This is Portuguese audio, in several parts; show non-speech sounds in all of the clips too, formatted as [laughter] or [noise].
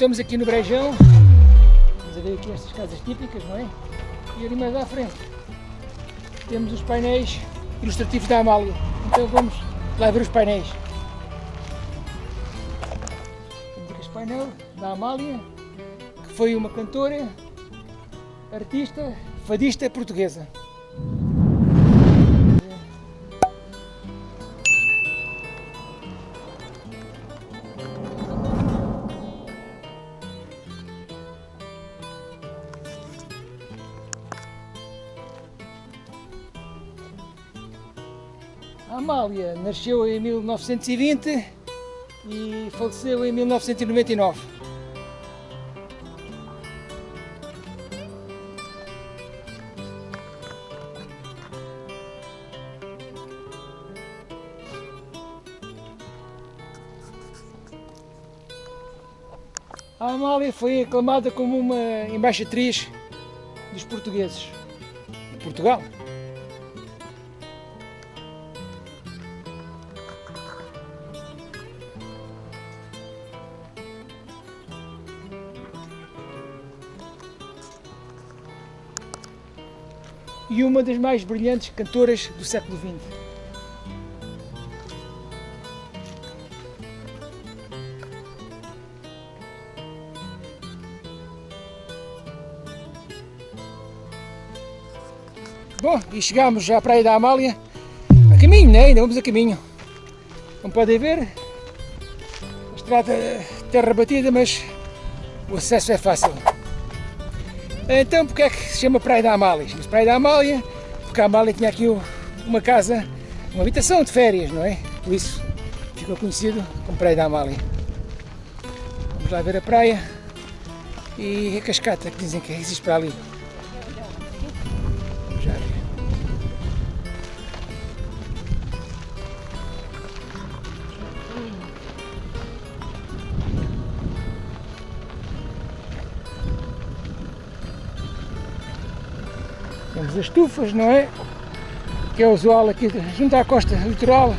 Estamos aqui no Brejão, vamos ver aqui estas casas típicas, não é? E ali mais à frente temos os painéis ilustrativos da Amália. Então vamos lá ver os painéis. Temos aqui este painel da Amália, que foi uma cantora, artista, fadista portuguesa. Amália nasceu em 1920 e faleceu em 1999. A Amália foi aclamada como uma embaixatriz dos portugueses de Portugal. E uma das mais brilhantes cantoras do século XX. Bom, e chegamos à Praia da Amália, a caminho, né? ainda vamos a caminho. Como podem ver, a estrada terra batida, mas o acesso é fácil. Então, porque é que se chama Praia da Amália? Chama-se Praia da Amália porque a Amália tinha aqui uma casa, uma habitação de férias, não é? Por isso ficou conhecido como Praia da Amália. Vamos lá ver a praia e a cascata que dizem que existe para ali. Temos as estufas, não é? Que é usual aqui junto à costa litoral.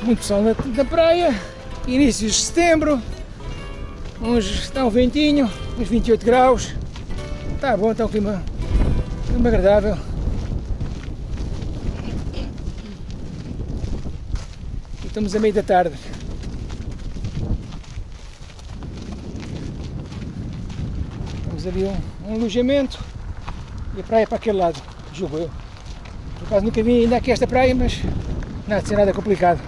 Muito sol na, na praia, inícios de setembro, uns, está um ventinho, uns 28 graus. Está bom, está um clima, clima agradável. Estamos a meio da tarde. Temos ali um, um alojamento e a praia para aquele lado, julgo eu. Por acaso nunca vim ainda aqui esta praia, mas nada de ser nada complicado.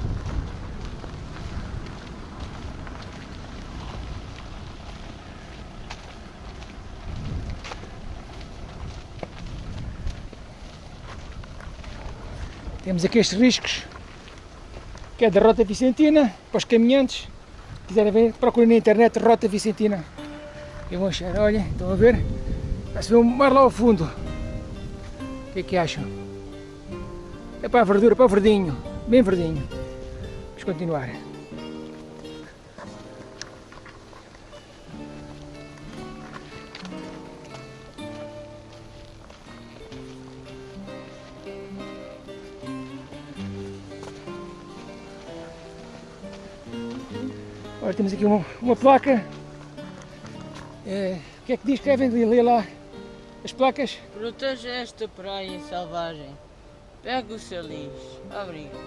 Temos aqui estes riscos, que é da Rota Vicentina, para os caminhantes. Se quiserem ver, procurem na internet Rota Vicentina. E vão achar, olha, estão a ver? Vai-se ver um mar lá ao fundo. O que é que acham? É para a verdura, para o verdinho, bem verdinho. Vamos continuar. Olha, temos aqui uma, uma placa. É, o que é que diz? Querem ler lá as placas? Proteja esta praia selvagem. Pegue o seu lixo. Obrigado.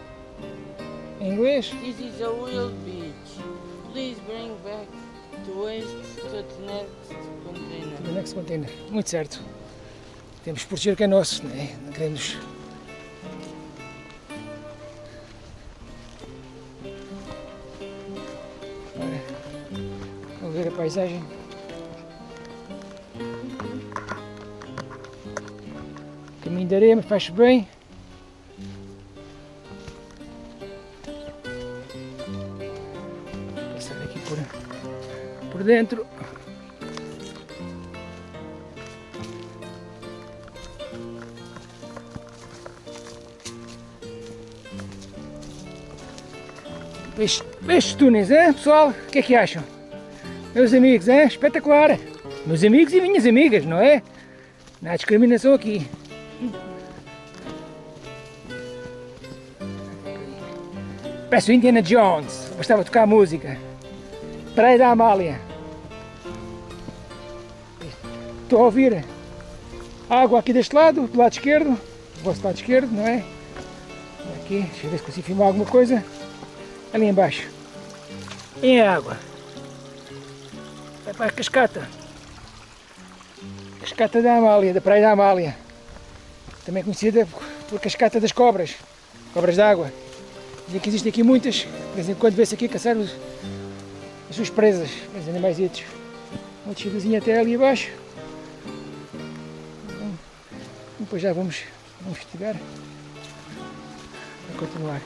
Em inglês? This is a wild beach. Please bring back the waste to the next container. No next container. Muito certo. Temos que proteger o que é nosso, não é? Não queremos. Ver a paisagem. Caminho de areia, mas faz bem. Passar aqui por, por dentro. Estes túneis, hein, pessoal? O que é que acham? Meus amigos, hein? Espetacular! Meus amigos e minhas amigas, não é? Não há discriminação aqui. Parece o Indiana Jones. Gostava de tocar música. Praia da Amália. Estou a ouvir água aqui deste lado, do lado esquerdo. O vosso lado esquerdo, não é? Aqui, deixa eu ver se consigo filmar alguma coisa. Ali embaixo. Em água. Vai para a cascata. Cascata da Amália, da Praia da Amália. Também conhecida por Cascata das Cobras. Cobras d'água. Dizem que existem aqui muitas. De vez em quando vê-se aqui caçar os, as suas presas, os animais Uma descidazinha até ali abaixo. Depois já vamos, vamos investigar. A continuar.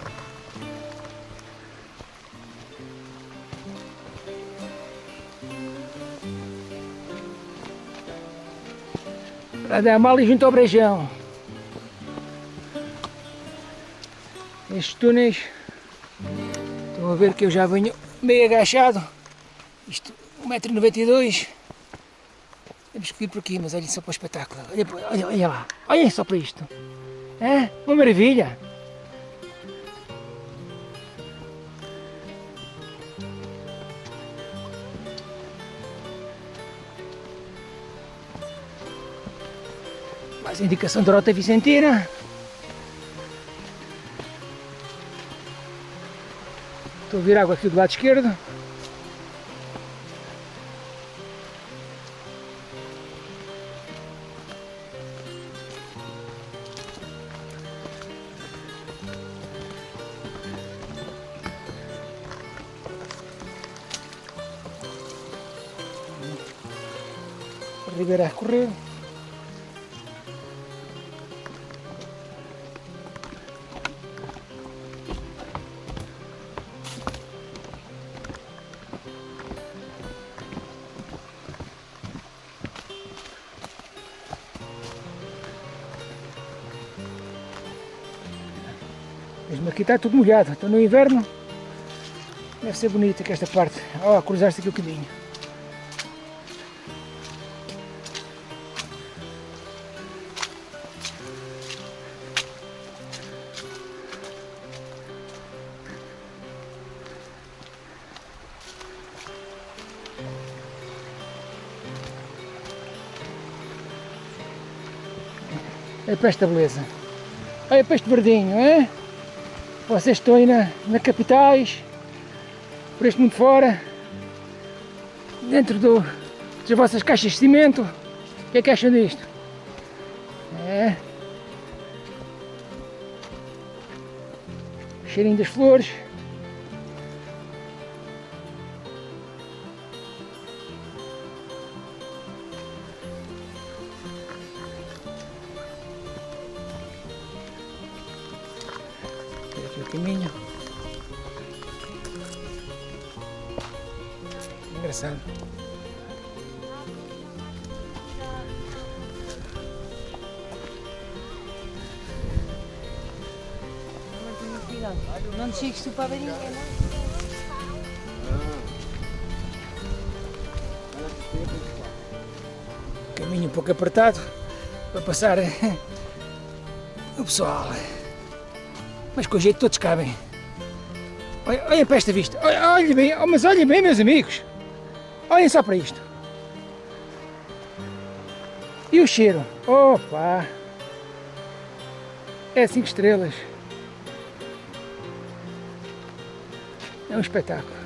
Para dar mal e junto ao brejão. Estes túneis, estão a ver que eu já venho meio agachado. Isto, 1,92m. Temos que ir por aqui, mas olhem só para o espetáculo. Olha, lá, olhem só para isto. É uma maravilha. Mais indicação de rota Vicentina. Estou a vir água aqui do lado esquerdo. Ribeira a correr. Aqui está tudo molhado, estou no inverno. Deve ser bonito aqui esta parte. Ó, oh, cruzar-se aqui o caminho. É para esta beleza. Olha para este verdinho, é? Vocês estão aí na, na capitais, por este mundo fora, dentro do, das vossas caixas de cimento. O que é que acham disto? É. Cheirinho das flores. Caminho. Engraçado. Não te chegues tu para ver ninguém, não? Caminho um pouco apertado para passar o pessoal. Mas com jeito todos cabem. Olha, olhem para esta vista. Olha, bem, oh, mas olhem bem, meus amigos. Olhem só para isto. E o cheiro? Opa! É cinco estrelas. É um espetáculo.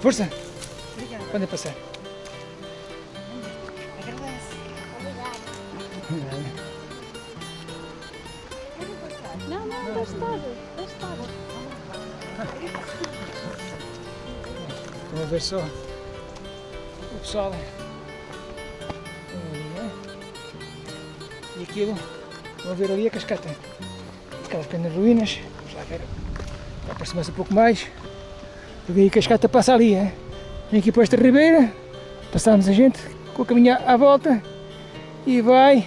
Força! Obrigada. Podem passar. Agradece. Não, não, deixa estar. Deixa estar. Estão a ver só o pessoal. E aquilo, vão ver ali a cascata. Aquelas pequenas ruínas. Vamos lá ver. Aproximar-se um pouco mais. Porque aí a cascata passa ali, é? Vem aqui para esta ribeira, passamos a gente com a caminha à volta e vai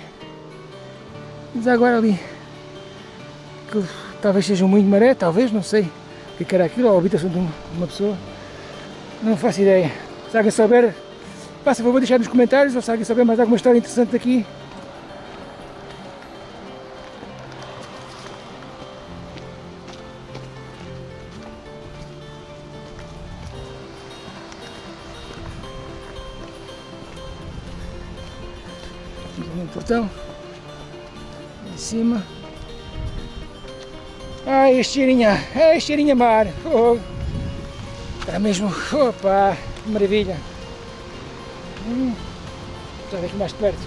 agora ali. Que talvez seja um moinho de maré, talvez, não sei o que era aquilo, ou a habitação de uma pessoa. Não faço ideia. Se alguém souber, faça favor deixar nos comentários, ou se alguém souber mais alguma história interessante aqui. Portão em cima. Ai este cheirinho ai este cheirinho a mar. Oh, está mesmo. Opa maravilha. Hum, aqui mais de perto.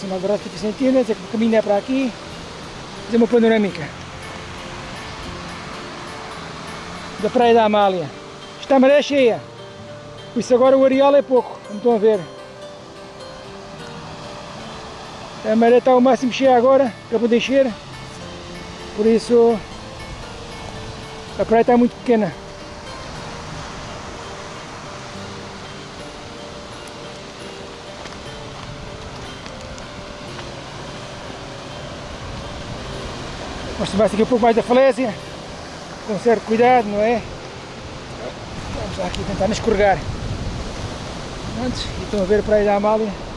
Sinal de rádio 50 centímetros o caminho é para aqui. Fazer uma panorâmica. Da praia da Amália. Está maré cheia. Por isso agora o areal é pouco, como estão a ver. A maré está ao máximo cheia agora, acabou de encher. Por isso a praia está muito pequena. Mostrar aqui um pouco mais da falésia, com certo cuidado, não é? Vamos lá aqui tentar não escorregar antes e estão a ver a praia da Amália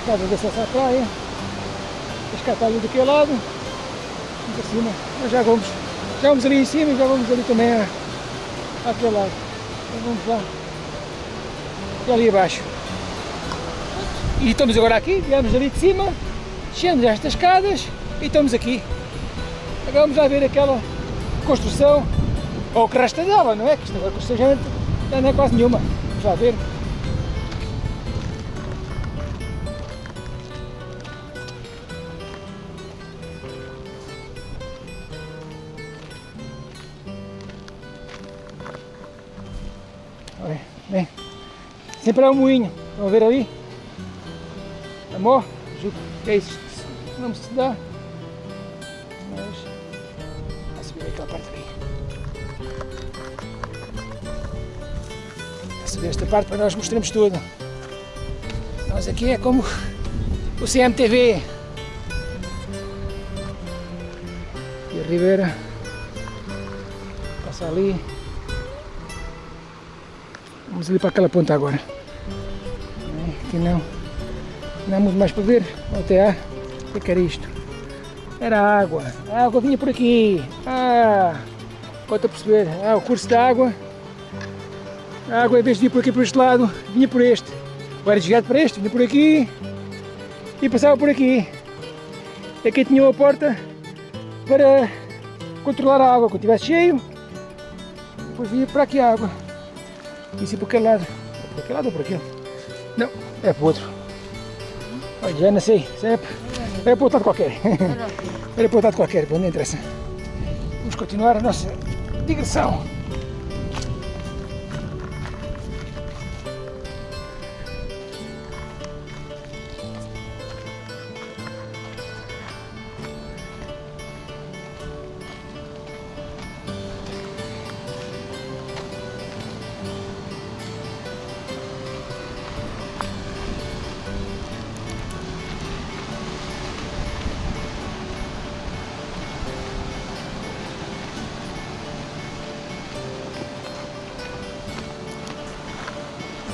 de acesso à praia. A está ali daquele lado? Para cima. Nós já vamos já vamos ali em cima e já vamos ali também à, àquele lado. Então vamos lá. E ali abaixo. E estamos agora aqui, viemos ali de cima descemos estas escadas e estamos aqui. Agora vamos lá ver aquela construção, ou o que resta dela, não é? Que isto agora construção já não é quase nenhuma. Vamos lá ver. Sempre é um moinho, vamos ver ali? Amor, é isso, não se dá. aquela parte ali. A subir esta parte para nós mostrarmos tudo. Nós aqui é como o CMTV. E a Ribeira passa ali. Vamos ali para aquela ponta agora. Aqui não. Não muito mais para ver. Até há. O que era isto? Era água. A água vinha por aqui. Ah, pode perceber. Ah, o curso da água. A água, em vez de vir por aqui por este lado, vinha por este. Ou era desviado para este, vinha por aqui e passava por aqui. Aqui tinha uma porta para controlar a água. Quando estivesse cheio, depois vinha para aqui a água. Isso é por aquele lado. É por aquele lado ou por aquele? Não, é para o outro. Olha, já não sei. Sempre. Era para outro lado qualquer. Era para outro lado qualquer, não interessa. Vamos continuar a nossa digressão.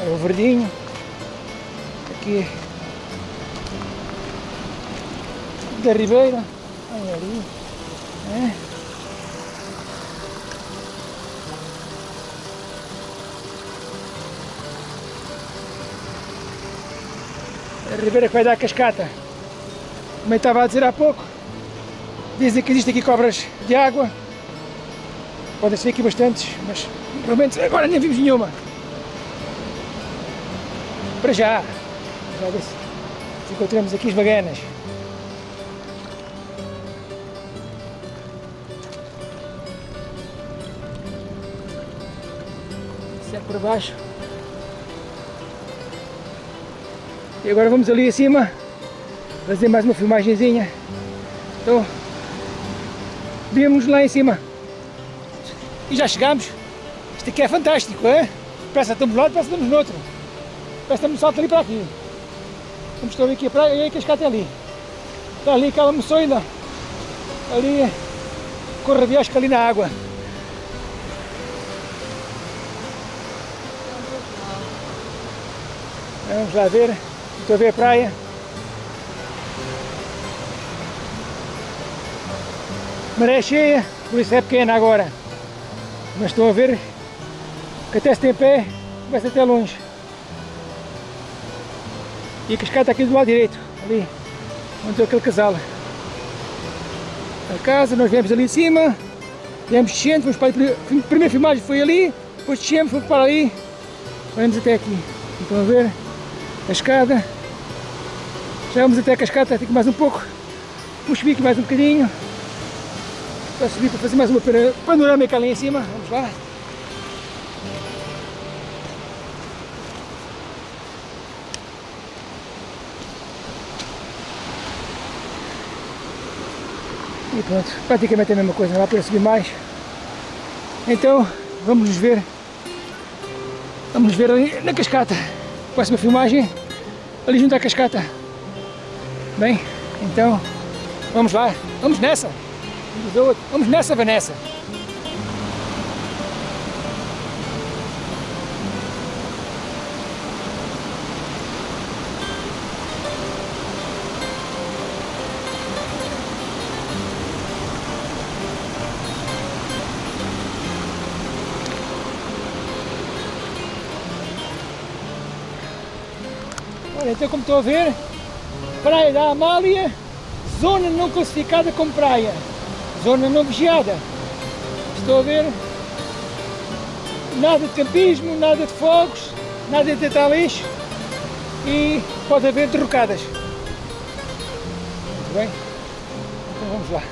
É o verdinho. Aqui da Ribeira. Olha ali. É. A Ribeira que vai dar a cascata. Como eu estava a dizer há pouco, dizem que existe aqui cobras de água. Podem ser aqui bastantes, mas menos agora nem vimos nenhuma. Para já. Já encontramos aqui as baganas. Isso é por baixo. E agora vamos ali acima fazer mais uma filmagenzinha. Então, vimos lá em cima. E já chegamos. Isto aqui é fantástico, é? Parece que estamos de lado, parece que estamos no outro. Parece que estamos salto ali para aqui. Vamos estar aqui praia e a cascata é ali. Está ali aquela moçoina. Ali, corre de ali na água. Vamos lá ver. Estou a ver a praia. Maré cheia, por isso é pequena agora. Mas estou a ver que até se tem pé, vai-se até longe. E a cascata aqui do lado direito, ali, onde está aquele casal. A casa, nós viemos ali em cima, viemos descendo, fomos para ali, a primeira filmagem foi ali, depois descemos, fomos para ali, vamos até aqui. Estão a ver? A escada. Já vamos até a cascata, que mais um pouco. Vamos subir aqui mais um bocadinho. Para subir para fazer mais uma panorâmica ali em cima. Vamos lá. E pronto, praticamente a mesma coisa, não dá para subir mais. Então, vamos nos ver. Vamos ver ali na cascata. Próxima filmagem, ali junto à cascata. Bem, então, vamos lá. Vamos nessa. Vamos nessa, Vanessa. Então como estou a ver, Praia da Amália, zona não classificada como praia, zona não vigiada. Estou a ver, nada de campismo, nada de fogos, nada de deitar lixo e pode haver derrocadas. Muito bem, então vamos lá.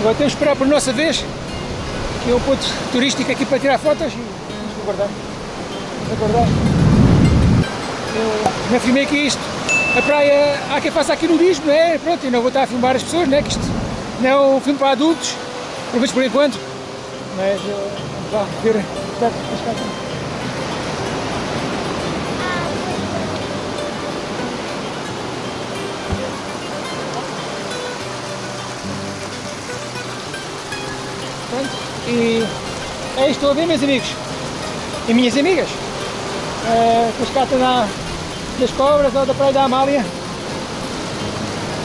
Agora temos que esperar por nossa vez, que é um ponto turístico aqui para tirar fotos e vamos aguardar. Vamos aguardar. Eu já filmei aqui isto. A praia, há quem faça aqui nudismo, não é? Pronto, eu não vou estar a filmar as pessoas, né? Que isto não é um filme para adultos, pelo menos por enquanto. Mas uh, vamos lá ver Pronto. E é isto a ver, meus amigos e minhas amigas. É, cascata da, das cobras ou da praia da Amália.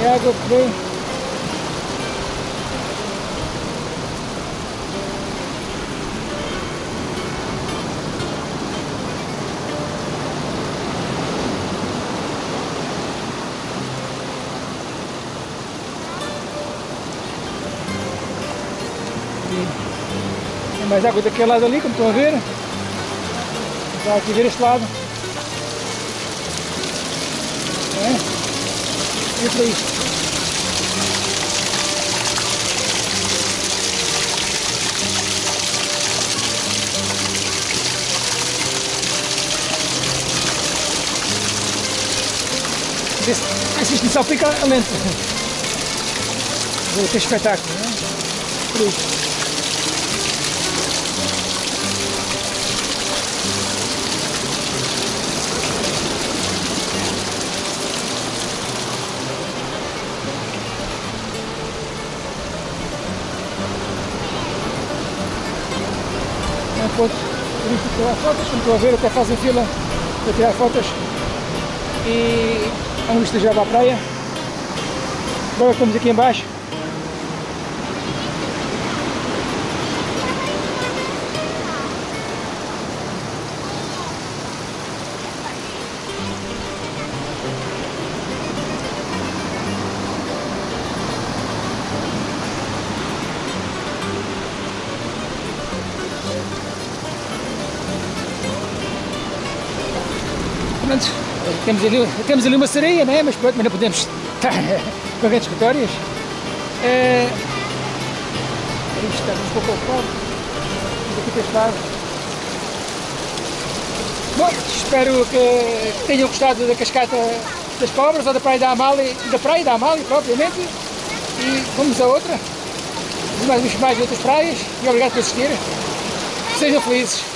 É água que vem. Mais água daquele lado ali, como estão a ver. Vamos aqui ver este lado. É? E por aí. Assiste só fica lento. [laughs] Vou ter espetáculo, não é? Por isso. Fotos, como estou a ver, até fazem fila para tirar fotos e vamos já para a praia. Agora estamos aqui embaixo. Temos ali, temos ali uma sereia, né? mas pronto, mas não podemos estar [laughs] com grandes histórias. É, isto está um pouco ocupado. Aqui para. Bom, espero que tenham gostado da cascata das cobras ou da praia da Amália, da praia da Amália propriamente. E vamos a outra. Mais, mais outras praias. E obrigado por assistir. Sejam felizes.